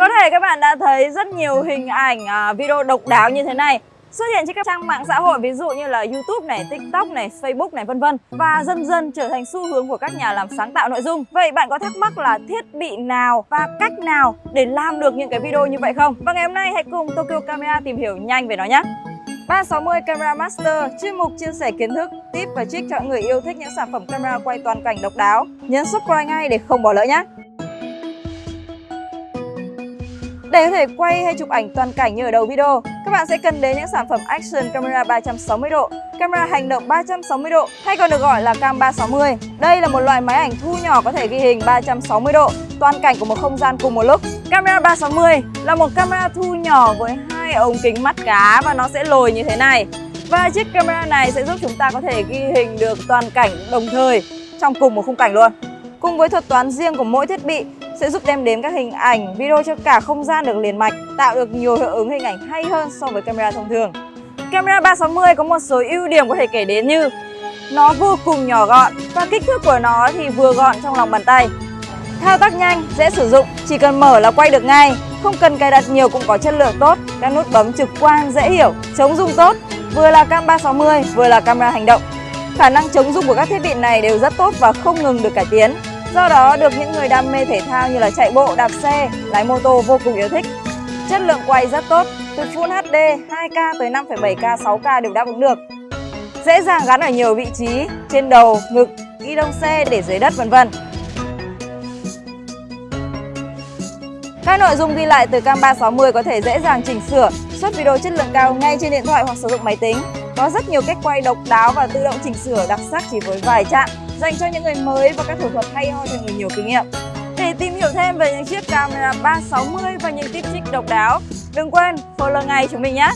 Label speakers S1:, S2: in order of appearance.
S1: Có thể các bạn đã thấy rất nhiều hình ảnh à, video độc đáo như thế này xuất hiện trên các trang mạng xã hội ví dụ như là YouTube này, TikTok này, Facebook này vân vân và dần dần trở thành xu hướng của các nhà làm sáng tạo nội dung. Vậy bạn có thắc mắc là thiết bị nào và cách nào để làm được những cái video như vậy không? Và ngày hôm nay hãy cùng Tokyo Camera tìm hiểu nhanh về nó nhé. 360 Camera Master, chuyên mục chia sẻ kiến thức, tip và trick cho người yêu thích những sản phẩm camera quay toàn cảnh độc đáo. Nhấn subscribe ngay để không bỏ lỡ nhé. Để có thể quay hay chụp ảnh toàn cảnh như ở đầu video, các bạn sẽ cần đến những sản phẩm Action Camera 360 độ, camera hành động 360 độ hay còn được gọi là Cam 360. Đây là một loại máy ảnh thu nhỏ có thể ghi hình 360 độ, toàn cảnh của một không gian cùng một lúc. Camera 360 là một camera thu nhỏ với hai ống kính mắt cá và nó sẽ lồi như thế này. Và chiếc camera này sẽ giúp chúng ta có thể ghi hình được toàn cảnh đồng thời trong cùng một khung cảnh luôn. Cùng với thuật toán riêng của mỗi thiết bị sẽ giúp đem đến các hình ảnh, video cho cả không gian được liền mạch, tạo được nhiều hiệu ứng hình ảnh hay hơn so với camera thông thường. Camera 360 có một số ưu điểm có thể kể đến như nó vô cùng nhỏ gọn và kích thước của nó thì vừa gọn trong lòng bàn tay. Thao tác nhanh, dễ sử dụng, chỉ cần mở là quay được ngay, không cần cài đặt nhiều cũng có chất lượng tốt, các nút bấm trực quan dễ hiểu, chống rung tốt, vừa là cam 360 vừa là camera hành động. Khả năng chống rung của các thiết bị này đều rất tốt và không ngừng được cải tiến. Do đó được những người đam mê thể thao như là chạy bộ, đạp xe, lái mô tô vô cùng yêu thích. Chất lượng quay rất tốt, từ Full HD 2K tới 5,7K, 6K đều đáp ứng được. Dễ dàng gắn ở nhiều vị trí, trên đầu, ngực, ghi đông xe, để dưới đất vân vân. Các nội dung ghi lại từ cam 360 có thể dễ dàng chỉnh sửa, xuất video chất lượng cao ngay trên điện thoại hoặc sử dụng máy tính. Có rất nhiều cách quay độc đáo và tự động chỉnh sửa đặc sắc chỉ với vài chạm dành cho những người mới và các thủ thuật hay ho cho người nhiều kinh nghiệm. Để tìm hiểu thêm về những chiếc camera 360 và những tip trick độc đáo, đừng quên follow ngay chúng mình nhé!